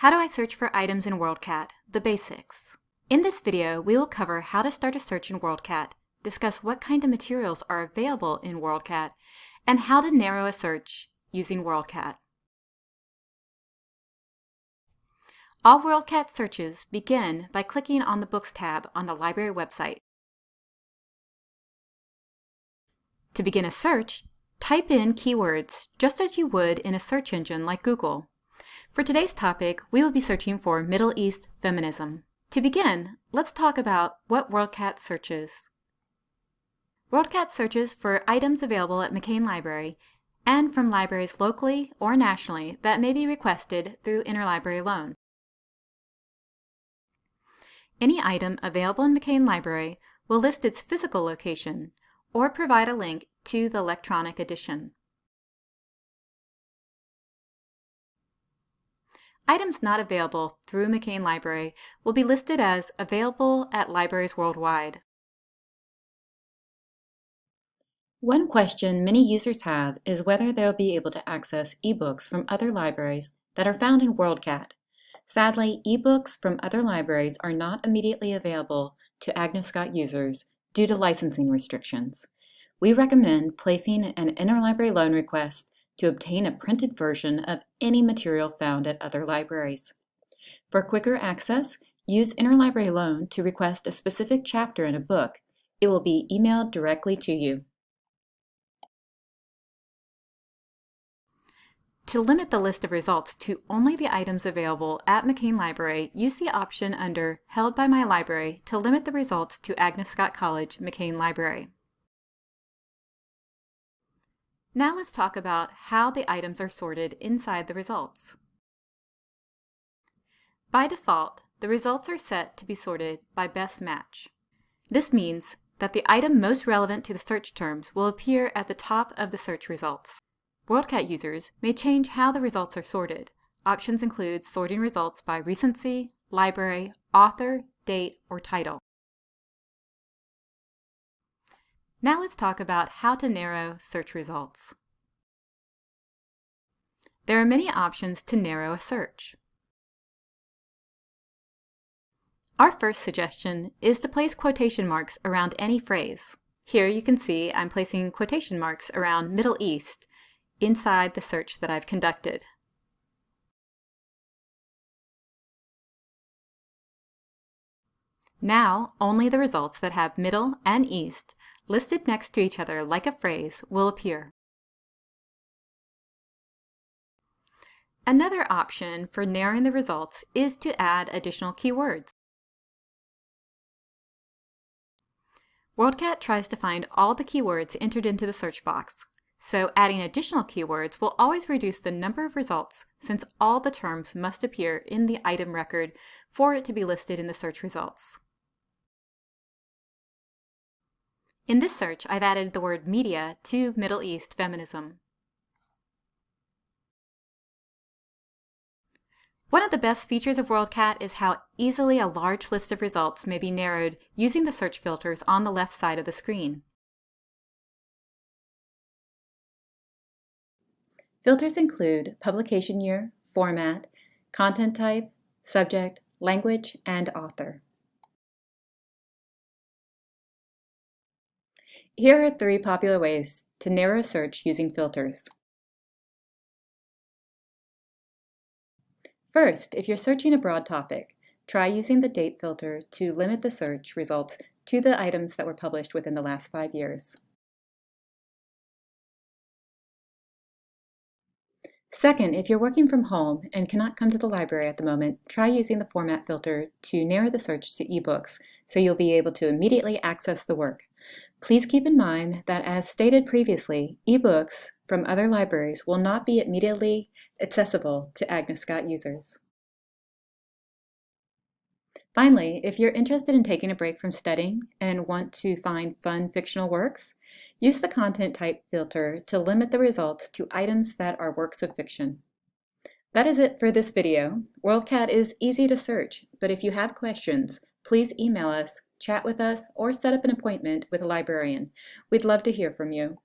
How do I search for items in WorldCat? The basics. In this video, we will cover how to start a search in WorldCat, discuss what kind of materials are available in WorldCat, and how to narrow a search using WorldCat. All WorldCat searches begin by clicking on the Books tab on the library website. To begin a search, type in keywords just as you would in a search engine like Google. For today's topic, we will be searching for Middle East feminism. To begin, let's talk about what WorldCat searches. WorldCat searches for items available at McCain Library and from libraries locally or nationally that may be requested through interlibrary loan. Any item available in McCain Library will list its physical location or provide a link to the electronic edition. Items not available through McCain Library will be listed as available at libraries worldwide. One question many users have is whether they'll be able to access ebooks from other libraries that are found in WorldCat. Sadly, ebooks from other libraries are not immediately available to Agnes Scott users due to licensing restrictions. We recommend placing an interlibrary loan request to obtain a printed version of any material found at other libraries. For quicker access, use Interlibrary Loan to request a specific chapter in a book. It will be emailed directly to you. To limit the list of results to only the items available at McCain Library, use the option under Held by My Library to limit the results to Agnes Scott College McCain Library. Now let's talk about how the items are sorted inside the results. By default, the results are set to be sorted by best match. This means that the item most relevant to the search terms will appear at the top of the search results. WorldCat users may change how the results are sorted. Options include sorting results by recency, library, author, date, or title. Now let's talk about how to narrow search results. There are many options to narrow a search. Our first suggestion is to place quotation marks around any phrase. Here you can see I'm placing quotation marks around Middle East inside the search that I've conducted. Now, only the results that have Middle and East listed next to each other like a phrase will appear. Another option for narrowing the results is to add additional keywords. WorldCat tries to find all the keywords entered into the search box, so adding additional keywords will always reduce the number of results since all the terms must appear in the item record for it to be listed in the search results. In this search, I've added the word media to Middle East feminism. One of the best features of WorldCat is how easily a large list of results may be narrowed using the search filters on the left side of the screen. Filters include publication year, format, content type, subject, language, and author. Here are three popular ways to narrow a search using filters. First, if you're searching a broad topic, try using the date filter to limit the search results to the items that were published within the last five years. Second, if you're working from home and cannot come to the library at the moment, try using the format filter to narrow the search to ebooks so you'll be able to immediately access the work. Please keep in mind that as stated previously, ebooks from other libraries will not be immediately accessible to Agnes Scott users. Finally, if you're interested in taking a break from studying and want to find fun fictional works, use the content type filter to limit the results to items that are works of fiction. That is it for this video. WorldCat is easy to search, but if you have questions, please email us, chat with us, or set up an appointment with a librarian. We'd love to hear from you.